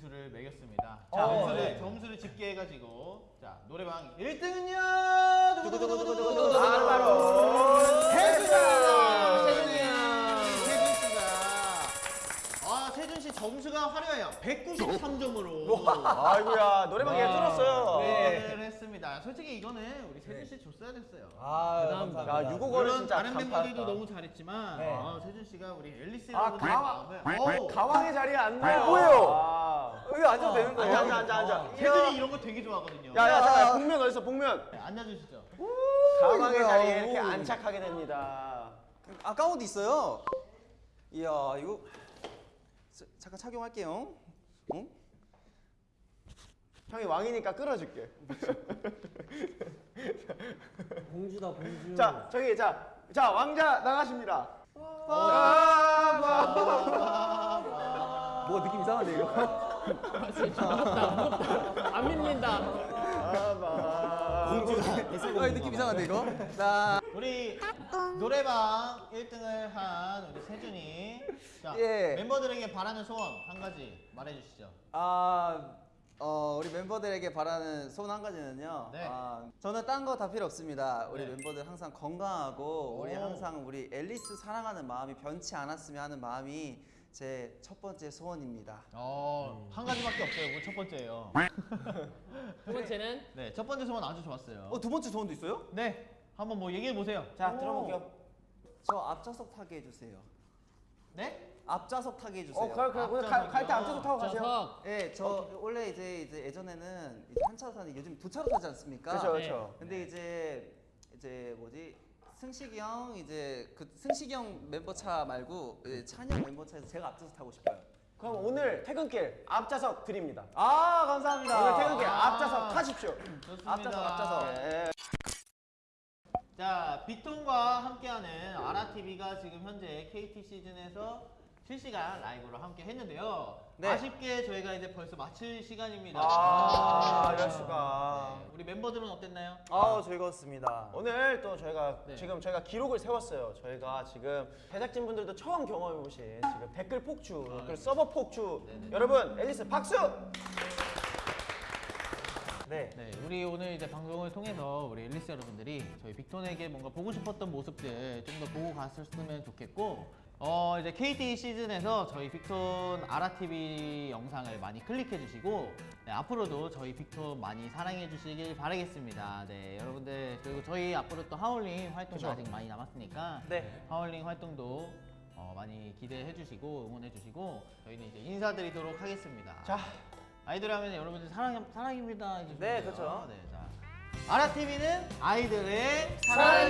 점수를 매겼습니다. 어, 자, 점수를, 네. 점수를 집계해가지고 자 노래방 1등은요 바로 바로. 세준이야. 세준 씨가 아 세준 씨 점수가 화려해요. 193점으로 아이고야 노래방 얘 뚫었어요. 네, 했습니다. 솔직히 이거는 우리 세준 씨 줬어야 됐어요. 아, 대단합니다. 야, 유곡- 물론 진짜 다른 간파했다. 멤버들도 너무 잘했지만 네. 아, 세준 씨가 우리 앨리스 아, 여러분의 가왕. 어우, 가왕의 자리에 앉네요. 뭐예요? 아. 여기 앉아도 되는 거예요? 앉아 앉아 앉아 앉아. 세준이 이런 거 되게 좋아하거든요. 야 야 잠깐 복면 어딨어 복면. 네, 앉아주시죠. 이거야. 자리에 이렇게 오. 안착하게 됩니다. 아까운 옷 있어요. 이야, 이거 자, 잠깐 착용할게요. 응? 형이 왕이니까 끌어줄게. 공주다 공주. 자 저기 자, 자 왕자 나가십니다. 뭐가 느낌 이상한데 이거? 안 믿는다. 아, 느낌 이상한데 이거? 나 우리 노래방 1등을 한 우리 세준이 자, 예. 멤버들에게 바라는 소원 한 가지 말해주시죠. 아, 어, 우리 멤버들에게 바라는 소원 한 가지는요. 네. 아, 저는 딴 거 다 필요 없습니다. 우리 네. 멤버들 항상 건강하고 우리 오. 항상 우리 앨리스 사랑하는 마음이 변치 않았으면 하는 마음이 제 첫 번째 소원입니다. 어, 한 가지밖에 없어요. 그첫 번째예요. 두 번째는 네, 첫 번째 소원 아주 좋았어요. 어, 두 번째 소원도 있어요? 네, 한번 뭐 얘기해 보세요. 자 들어볼게요. 저 앞좌석 타게 해주세요. 네? 앞좌석 타게 해주세요. 어 그래 그래 그래 앞좌석이요. 갈때 앞쪽으로 타고 가세요. 예, 저 원래 이제 이제 예전에는 이제 한 차로 타는데 요즘 두 차로 타지 않습니까? 그렇죠 네. 그렇죠. 근데 이제 이제 뭐지 승식이 형 이제 그 승식이 형 멤버 차 말고 이제 찬이 형 멤버 차에서 제가 앞좌석 타고 싶어요. 그럼 오늘 퇴근길 앞좌석 드립니다. 아 감사합니다. 오늘 퇴근길 아. 앞좌석 타십시오. 좋습니다. 앞좌석 앞좌석. 예. 자, 빅톤과 함께하는 아라TV가 지금 현재 KT 시즌에서 실시간 라이브로 함께 했는데요. 네. 아쉽게 저희가 이제 벌써 마칠 시간입니다. 아 이럴 수가. 네, 우리 멤버들은 어땠나요? 아 즐거웠습니다. 오늘 또 저희가 네. 지금 저희가 기록을 세웠어요. 저희가 지금 제작진 분들도 처음 경험해 보신 지금 댓글 폭주, 아, 그리고 서버 폭주. 네네. 여러분 앨리스 박수. 네. 네, 우리 오늘 이제 방송을 통해서 우리 앨리스 여러분들이 저희 빅톤에게 뭔가 보고 싶었던 모습들 좀 더 보고 갔었으면 좋겠고 어 이제 KT 시즌에서 저희 빅톤 아라TV 영상을 많이 클릭해 주시고 네, 앞으로도 저희 빅톤 많이 사랑해 주시길 바라겠습니다. 네, 여러분들 그리고 저희 앞으로 또 하울링 활동도 그죠. 아직 많이 남았으니까 네. 하울링 활동도 어, 많이 기대해 주시고 응원해 주시고 저희는 이제 인사드리도록 하겠습니다. 자. 아이돌 하면 여러분들 사랑 사랑입니다. 해주시면 네, 돼요. 그렇죠. 네, 자. 아라 TV는 아이들의 사랑입니다.